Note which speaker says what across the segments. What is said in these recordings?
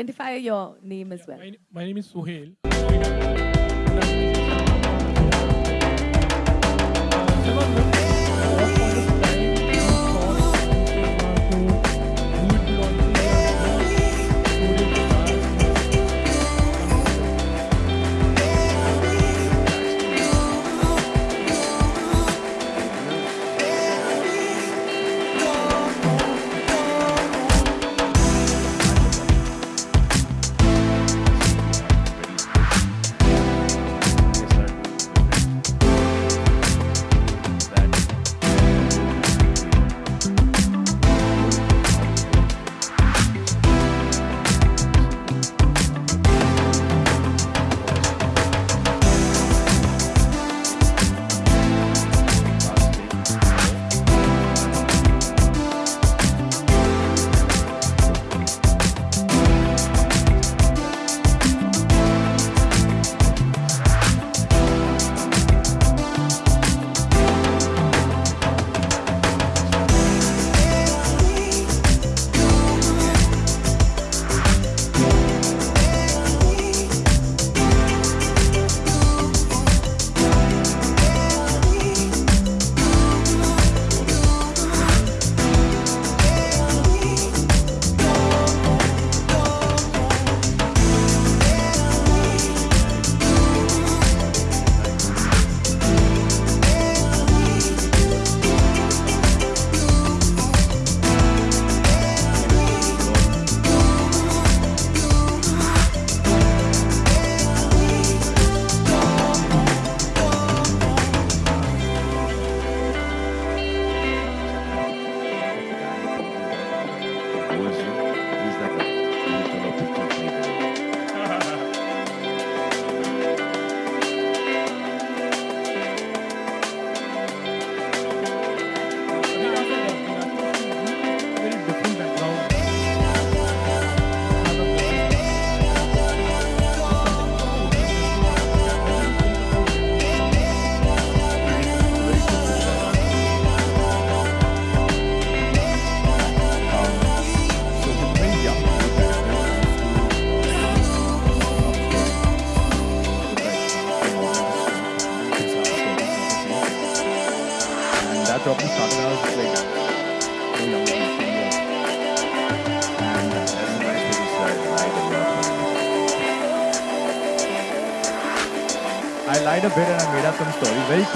Speaker 1: identify your name as well.
Speaker 2: My, my name is
Speaker 3: Suhail.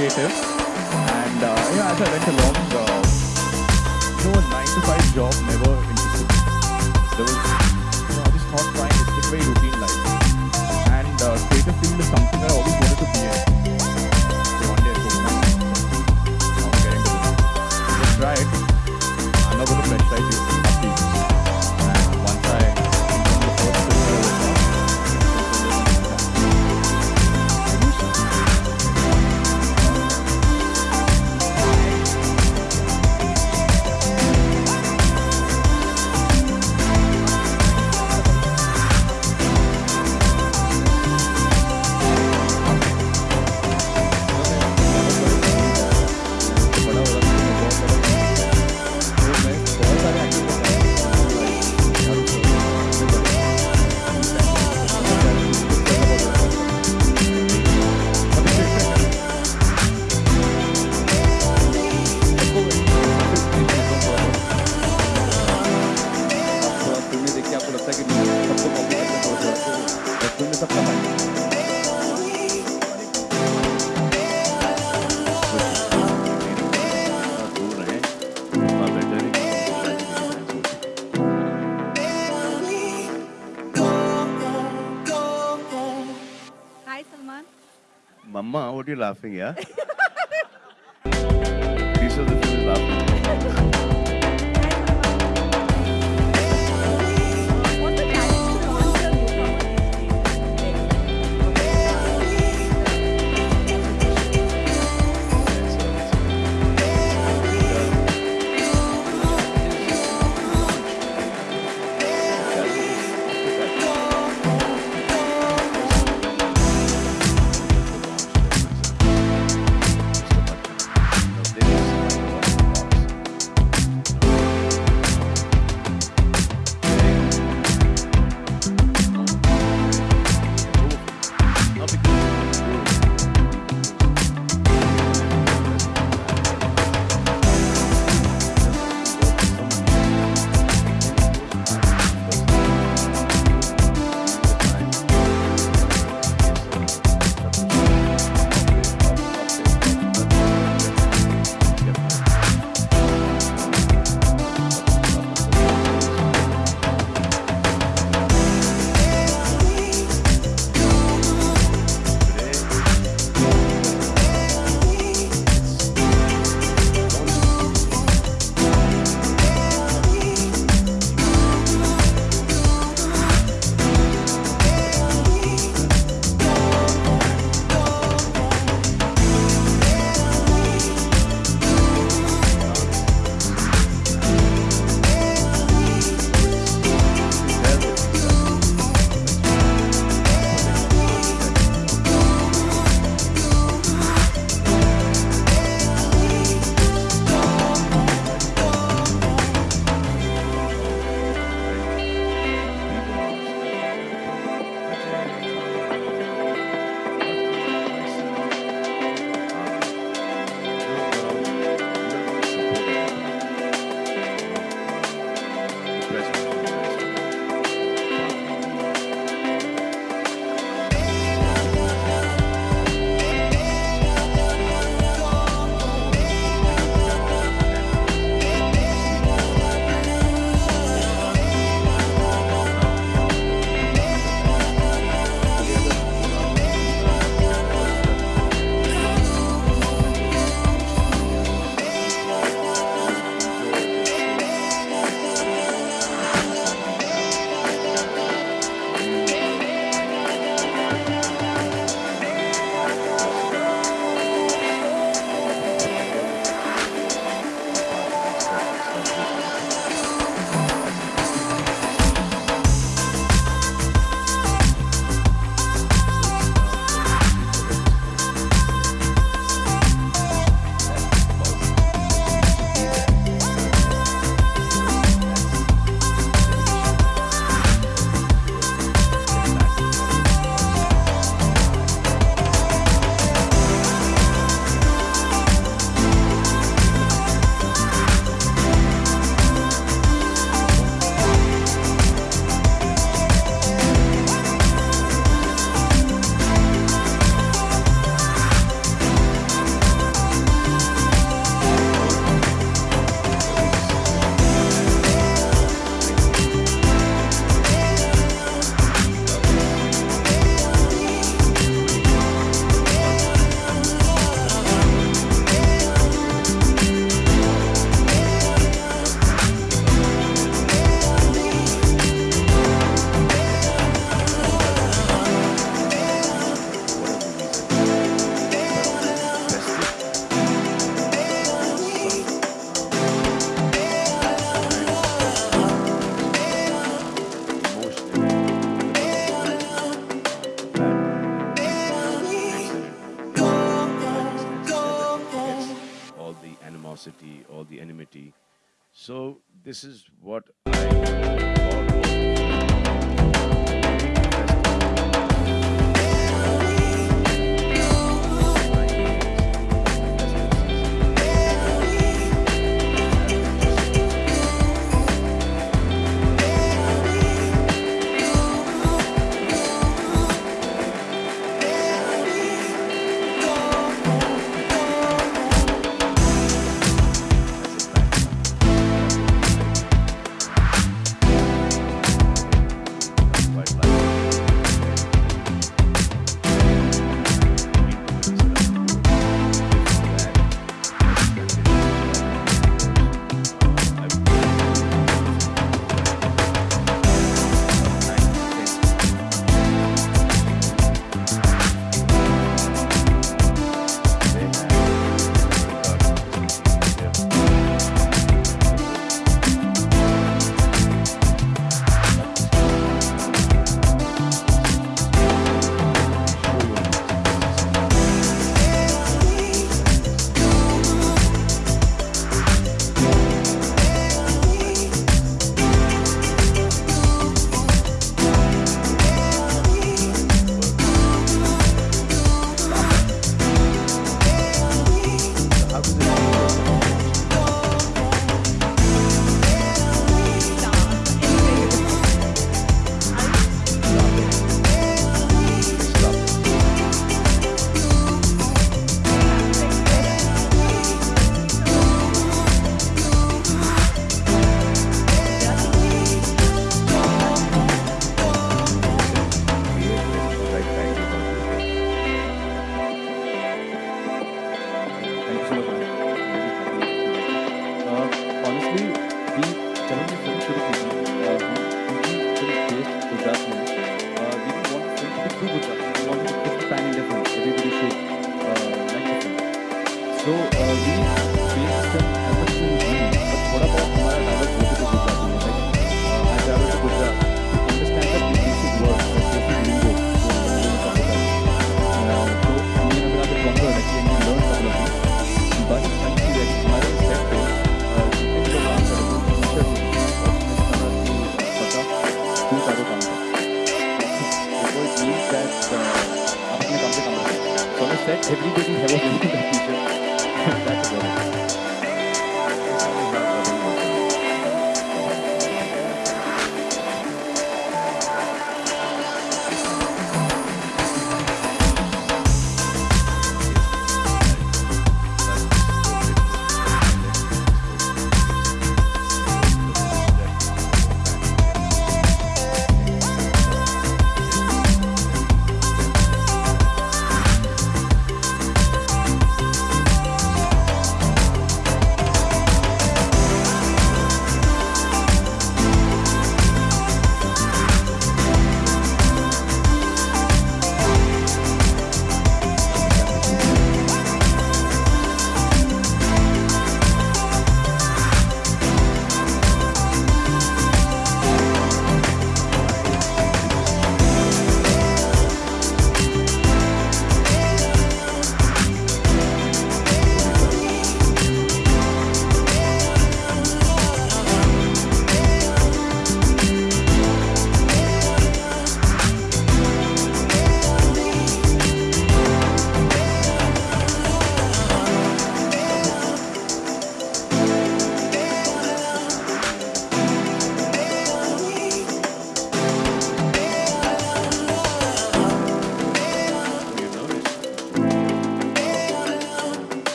Speaker 3: creative. laughing, yeah?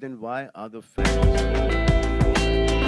Speaker 4: then why are
Speaker 1: the fans?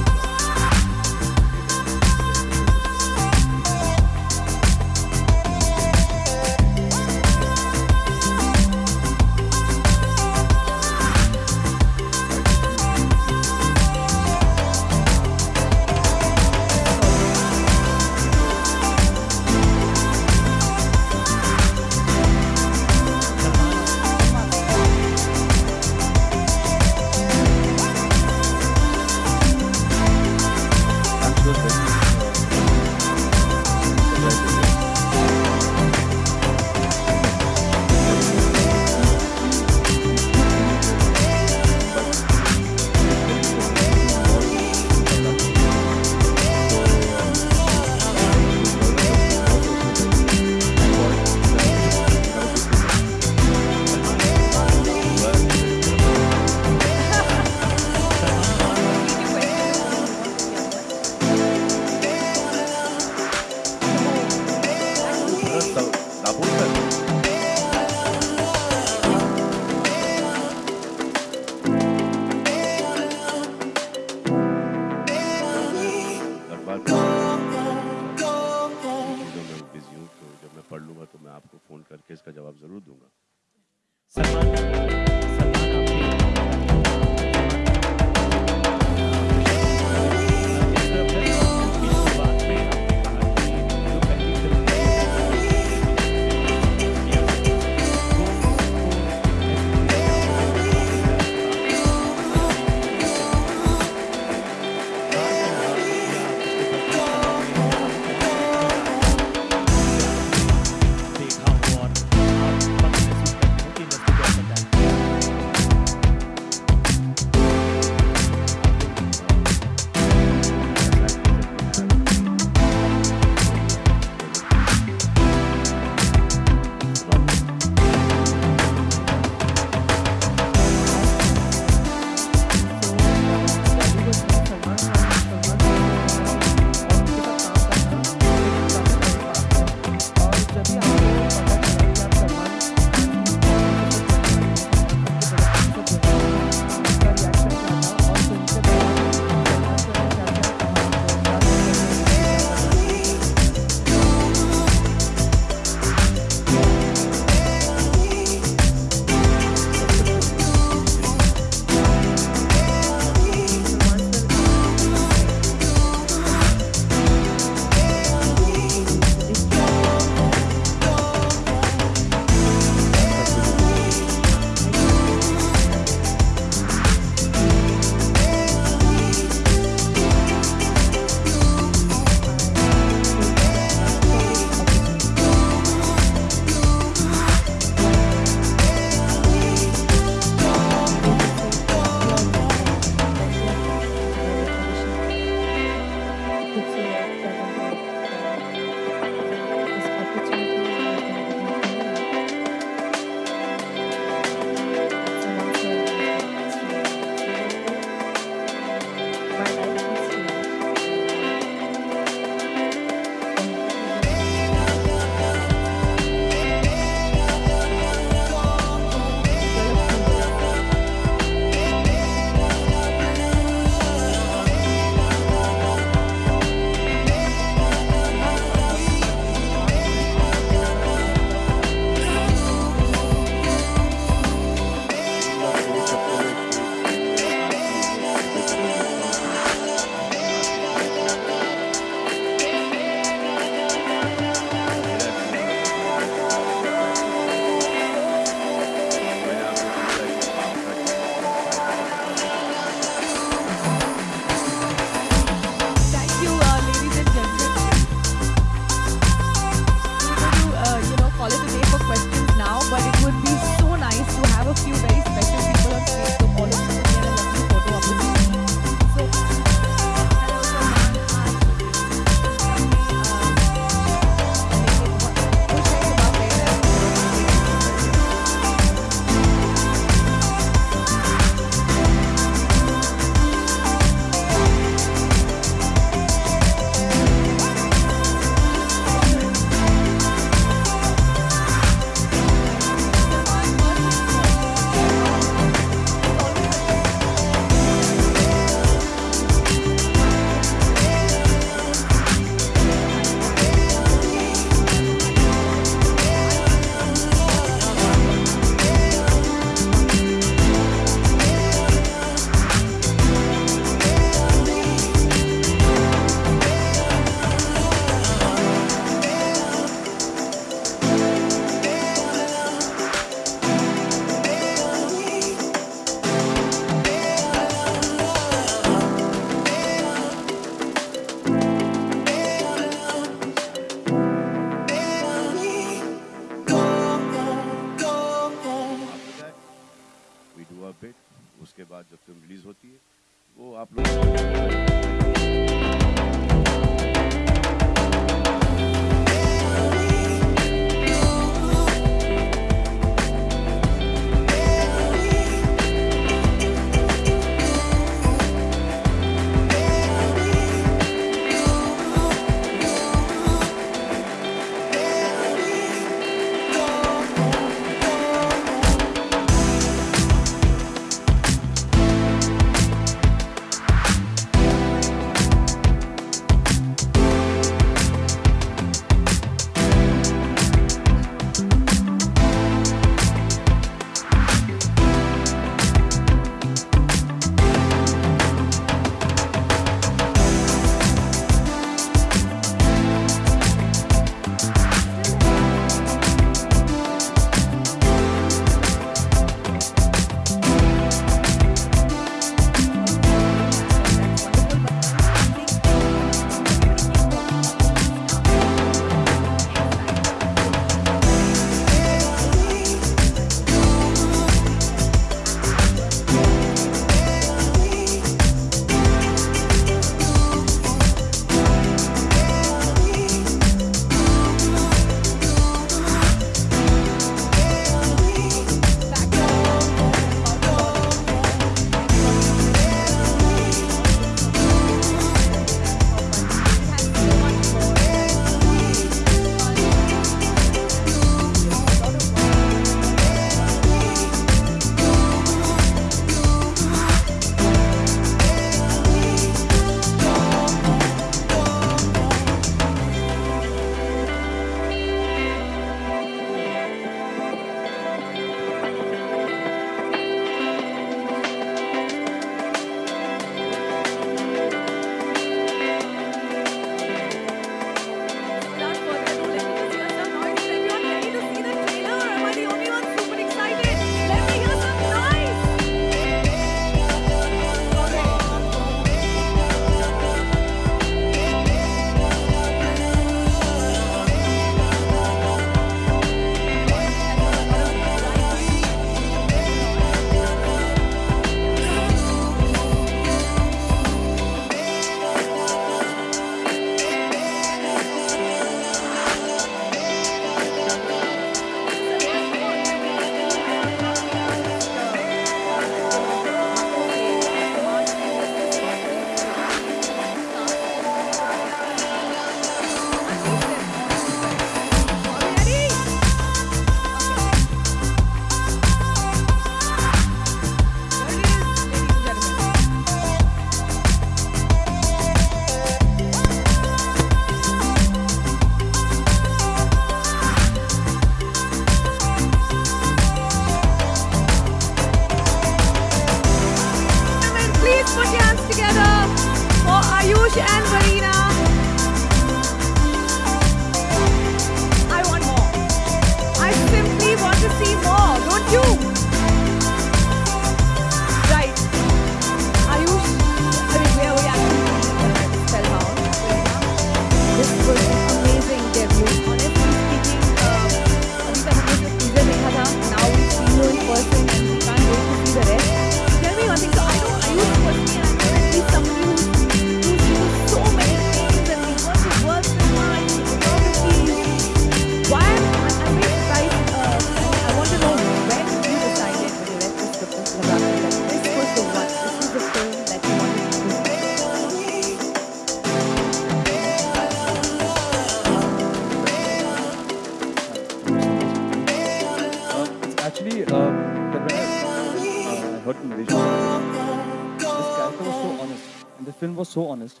Speaker 1: so
Speaker 3: honest,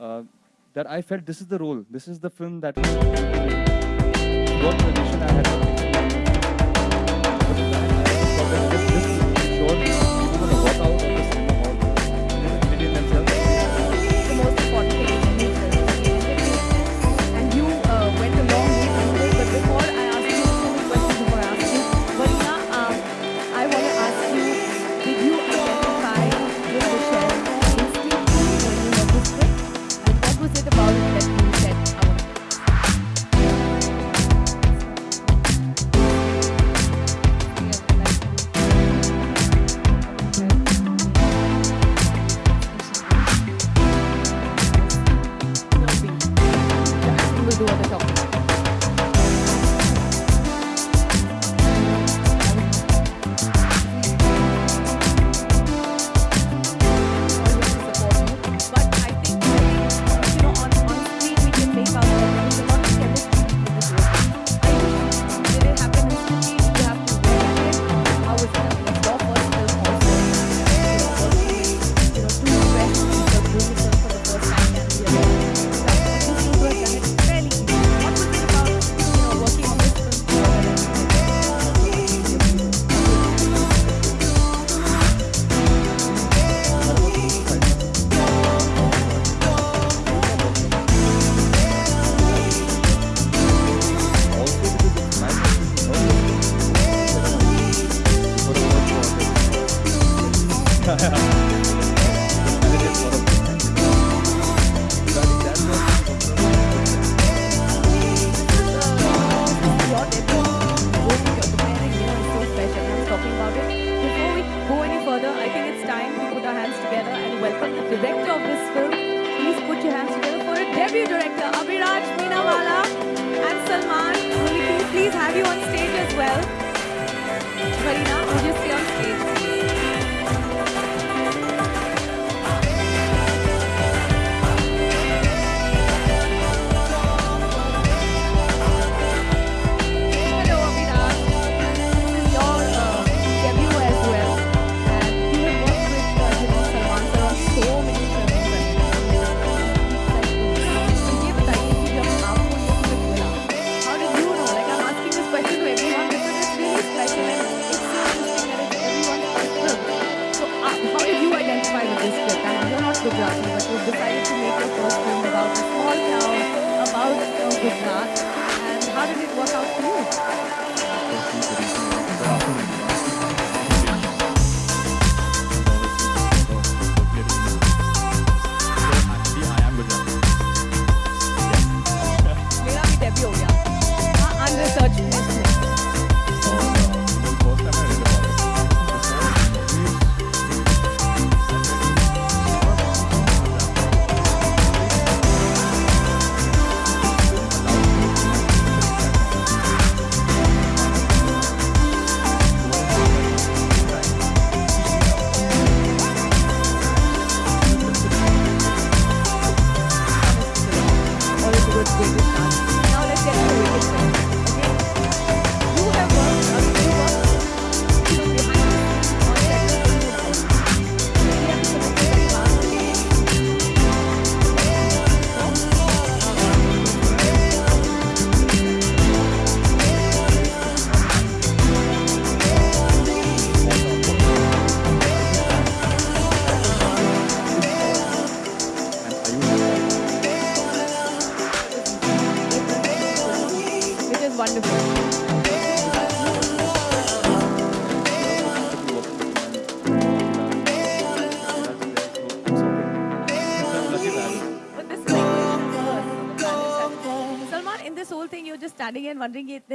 Speaker 3: uh, that I felt this is the role, this is the film that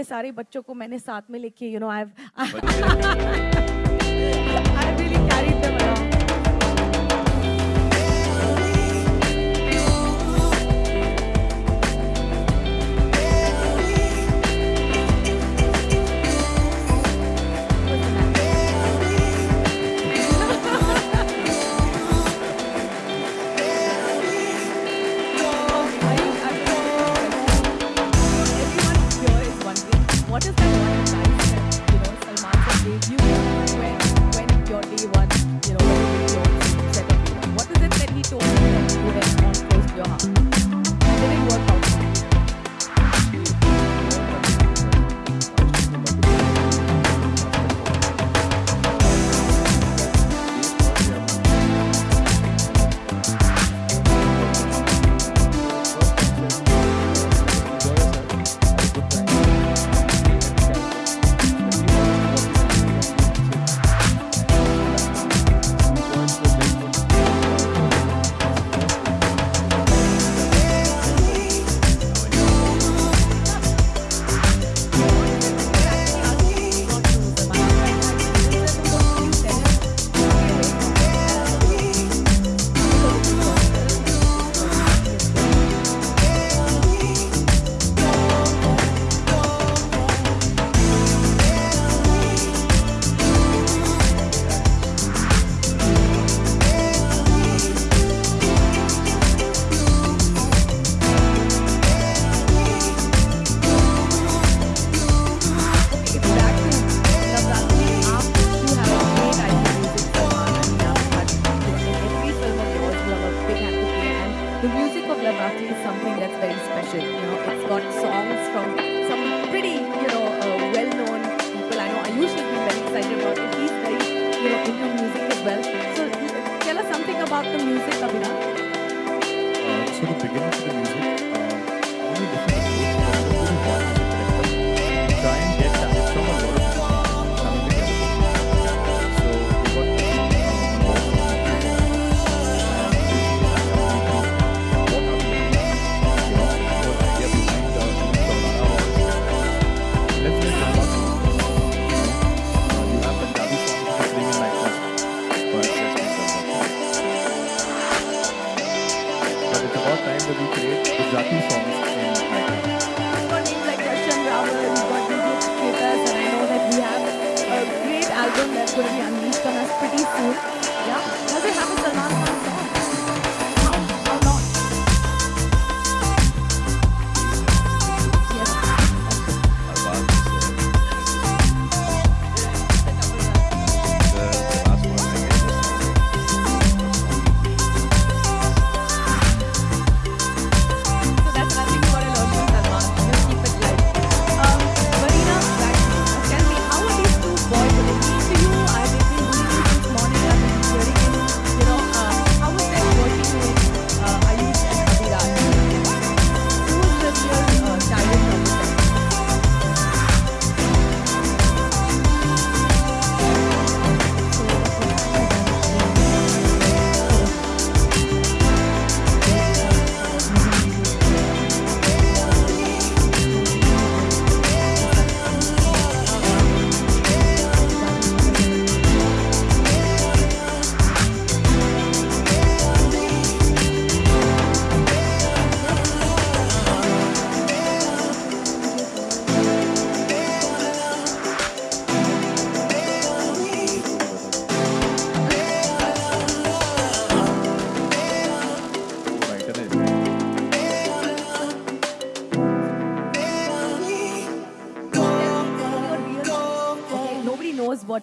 Speaker 5: इतने सारे बच्चों को मैंने साथ में लेके
Speaker 1: you know I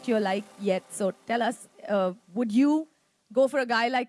Speaker 1: you're like yet. So tell us, uh, would you go for a guy like